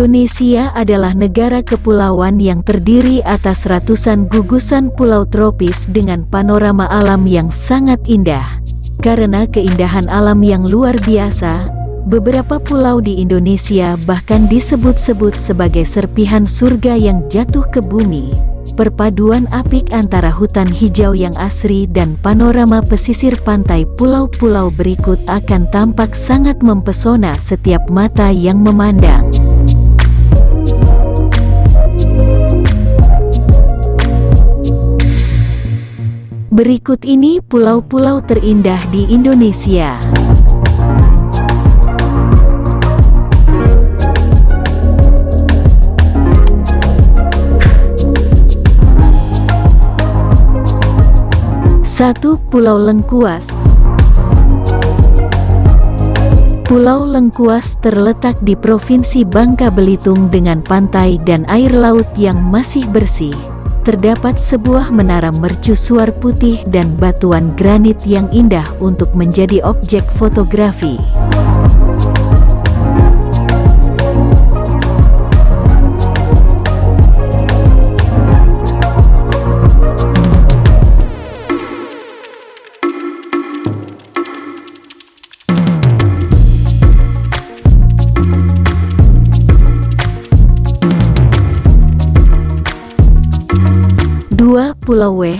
Indonesia adalah negara kepulauan yang terdiri atas ratusan gugusan pulau tropis dengan panorama alam yang sangat indah. Karena keindahan alam yang luar biasa, beberapa pulau di Indonesia bahkan disebut-sebut sebagai serpihan surga yang jatuh ke bumi. Perpaduan apik antara hutan hijau yang asri dan panorama pesisir pantai pulau-pulau berikut akan tampak sangat mempesona setiap mata yang memandang. Berikut ini pulau-pulau terindah di Indonesia. Satu Pulau Lengkuas Pulau Lengkuas terletak di Provinsi Bangka Belitung dengan pantai dan air laut yang masih bersih terdapat sebuah menara mercusuar putih dan batuan granit yang indah untuk menjadi objek fotografi. Pulau Weh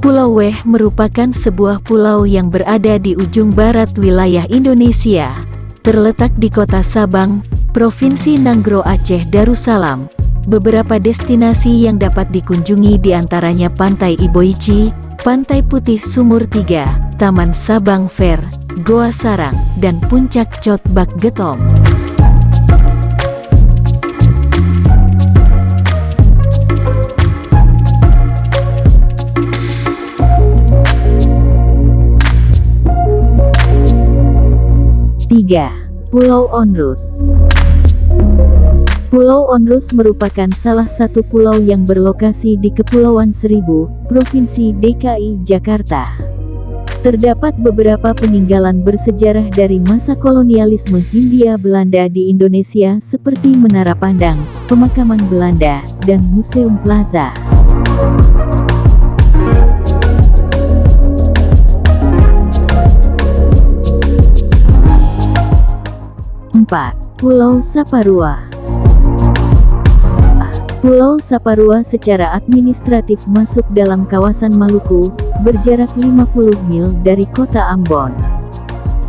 Pulau Weh merupakan sebuah pulau yang berada di ujung barat wilayah Indonesia, terletak di kota Sabang, Provinsi Nanggro Aceh Darussalam. Beberapa destinasi yang dapat dikunjungi di antaranya Pantai Iboichi, Pantai Putih Sumur Tiga, Taman Sabang Fair, Goa Sarang, dan Puncak Cotbak Getom. Pulau Onrus Pulau Onrus merupakan salah satu pulau yang berlokasi di Kepulauan Seribu, Provinsi DKI Jakarta. Terdapat beberapa peninggalan bersejarah dari masa kolonialisme Hindia Belanda di Indonesia seperti Menara Pandang, Pemakaman Belanda, dan Museum Plaza. 4. Pulau Saparua Pulau Saparua secara administratif masuk dalam kawasan Maluku, berjarak 50 mil dari kota Ambon.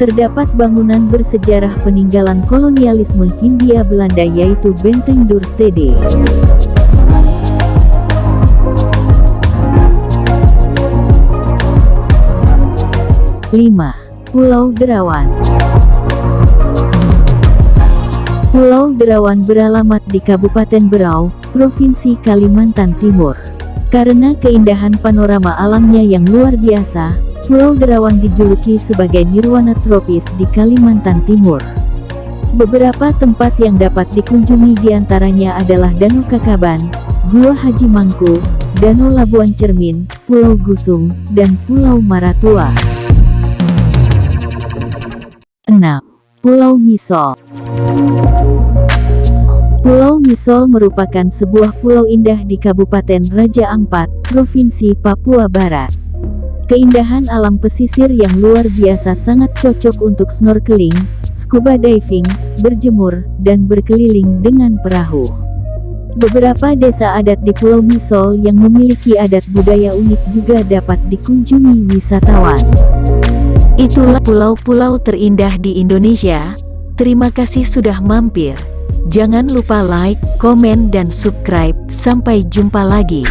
Terdapat bangunan bersejarah peninggalan kolonialisme Hindia Belanda yaitu Benteng Durstede. Lima, Pulau Derawan Pulau Derawan beralamat di Kabupaten Berau, Provinsi Kalimantan Timur. Karena keindahan panorama alamnya yang luar biasa, Pulau Derawan dijuluki sebagai nirwana tropis di Kalimantan Timur. Beberapa tempat yang dapat dikunjungi di antaranya adalah Danau Kakaban, Gua Haji Mangku, Danau Labuan Cermin, Pulau Gusung, dan Pulau Maratua. 6. Pulau Misol Pulau Misol merupakan sebuah pulau indah di Kabupaten Raja Ampat, Provinsi Papua Barat. Keindahan alam pesisir yang luar biasa sangat cocok untuk snorkeling, scuba diving, berjemur, dan berkeliling dengan perahu. Beberapa desa adat di Pulau Misol yang memiliki adat budaya unik juga dapat dikunjungi wisatawan. Itulah pulau-pulau terindah di Indonesia. Terima kasih sudah mampir. Jangan lupa like, komen dan subscribe. Sampai jumpa lagi.